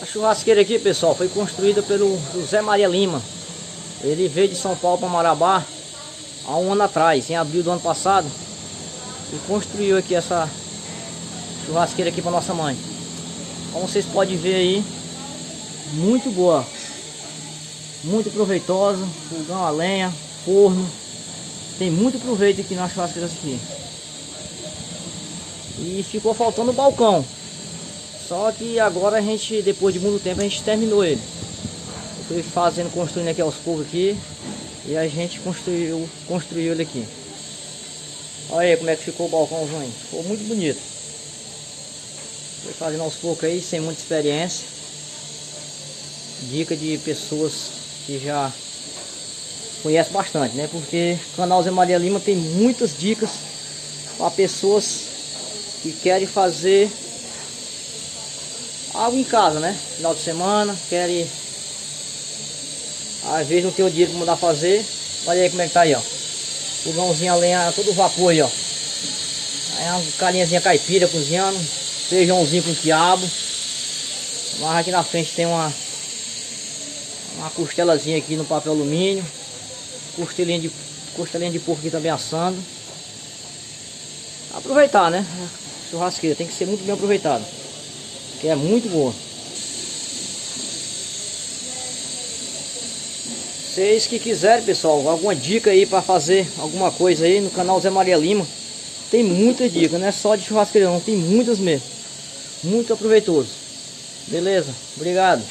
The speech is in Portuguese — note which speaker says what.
Speaker 1: A churrasqueira aqui, pessoal, foi construída pelo José Maria Lima. Ele veio de São Paulo para Marabá há um ano atrás, em abril do ano passado. E construiu aqui essa churrasqueira aqui para nossa mãe. Como vocês podem ver aí, muito boa. Muito proveitosa, fogão a lenha, forno. Tem muito proveito aqui na churrasqueira aqui. E ficou faltando o balcão. Só que agora a gente, depois de muito tempo, a gente terminou ele. Eu fui fazendo, construindo aqui aos poucos aqui. E a gente construiu, construiu ele aqui. Olha aí como é que ficou o balcãozinho. Ficou muito bonito. Fui fazendo aos poucos aí, sem muita experiência. Dica de pessoas que já conhecem bastante, né? Porque o canal Zé Maria Lima tem muitas dicas para pessoas que querem fazer algo em casa, né? Final de semana, querem às vezes não tem o dinheiro para mandar fazer. Olha aí como é que tá aí, ó. Fogãozinho a lenha, todo vapor aí, ó. Aí uma carinhazinha caipira cozinhando. Feijãozinho com quiabo. Mas aqui na frente tem uma uma costelazinha aqui no papel alumínio. Costelinha de costelinha de porco aqui também assando. Aproveitar, né? Churrasqueira tem que ser muito bem aproveitado que é muito boa. Vocês que quiserem, pessoal, alguma dica aí para fazer alguma coisa aí no canal Zé Maria Lima, tem muitas dicas, não é só de churrasqueira não, tem muitas mesmo. Muito aproveitoso. Beleza? Obrigado.